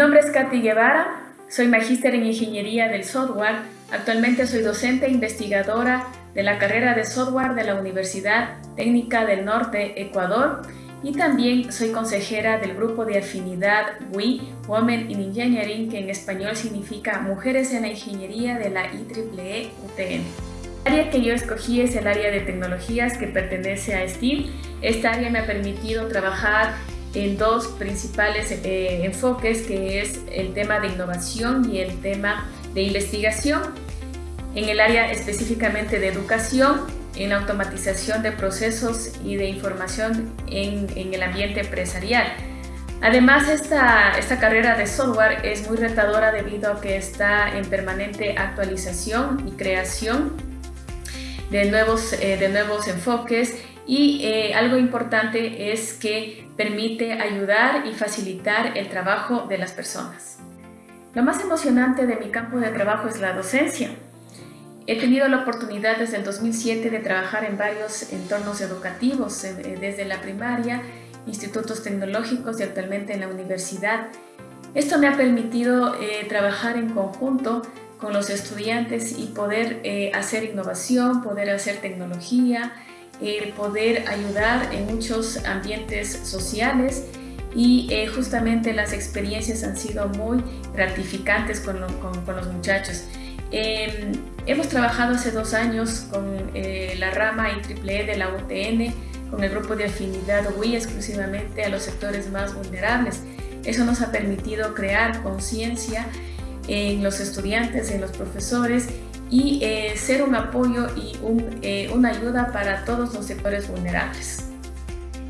nombre es Katy Guevara, soy magíster en Ingeniería del Software. Actualmente soy docente e investigadora de la carrera de Software de la Universidad Técnica del Norte, Ecuador, y también soy consejera del grupo de afinidad WE, Women in Engineering, que en español significa Mujeres en la Ingeniería de la IEEE UTN. El área que yo escogí es el área de tecnologías que pertenece a STEAM. Esta área me ha permitido trabajar en dos principales eh, enfoques, que es el tema de innovación y el tema de investigación. En el área específicamente de educación, en automatización de procesos y de información en, en el ambiente empresarial. Además, esta, esta, carrera de software es muy retadora debido a que está en permanente actualización y creación de nuevos, eh, de nuevos enfoques y eh, algo importante es que permite ayudar y facilitar el trabajo de las personas. Lo más emocionante de mi campo de trabajo es la docencia. He tenido la oportunidad desde el 2007 de trabajar en varios entornos educativos, eh, desde la primaria, institutos tecnológicos y actualmente en la universidad. Esto me ha permitido eh, trabajar en conjunto con los estudiantes y poder hacer innovación, poder hacer tecnología, el poder ayudar en muchos ambientes sociales y eh, justamente las experiencias han sido muy gratificantes con, los muchachos. Em, hemos trabajado hace dos años con eh, la rama IEEE de la UTN, con el grupo de afinidad WI exclusivamente a los sectores más vulnerables. Eso nos ha permitido crear conciencia en los estudiantes, en los profesores y eh, ser un apoyo y eh, una ayuda para todos los sectores vulnerables.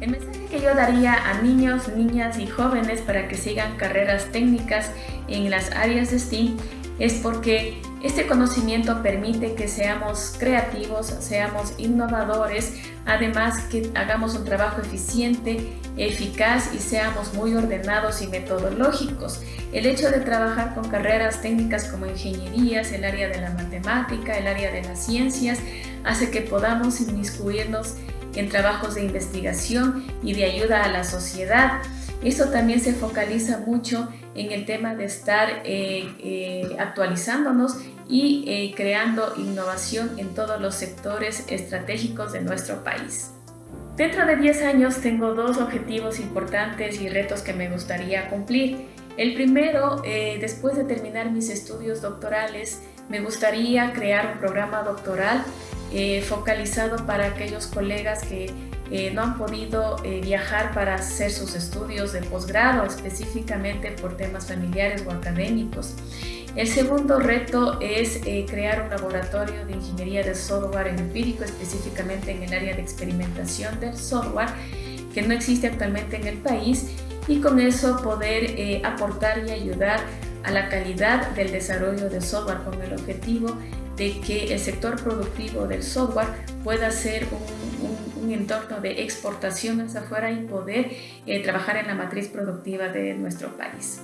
El mensaje que yo daría a niños, niñas y jóvenes para que sigan carreras técnicas en las áreas de STEAM es porque este conocimiento permite que seamos creativos, seamos innovadores, además que hagamos un trabajo eficiente, eficaz y seamos muy ordenados y metodológicos. El hecho de trabajar con carreras técnicas como ingenierías, el área de la matemática, el área de las ciencias, hace que podamos inmiscuirnos en trabajos de investigación y de ayuda a la sociedad. Esto también se focaliza mucho en el tema de estar eh, eh, actualizándonos y eh, creando innovación en todos los sectores estratégicos de nuestro país. Dentro de 10 años tengo dos objetivos importantes y retos que me gustaría cumplir. El primero, después de terminar mis estudios doctorales, me gustaría crear un programa doctoral focalizado para aquellos colegas que eh, no han podido eh, viajar para hacer sus estudios de posgrado, específicamente por temas familiares o académicos. El segundo reto es eh, crear un laboratorio de ingeniería de software empírico, específicamente en el área de experimentación del software, que no existe actualmente en el país, y con eso poder aportar y ayudar a la calidad del desarrollo de software con el objetivo de que el sector productivo del software pueda ser un, un, entorno de exportación hacia afuera y poder eh, trabajar en la matriz productiva de nuestro país.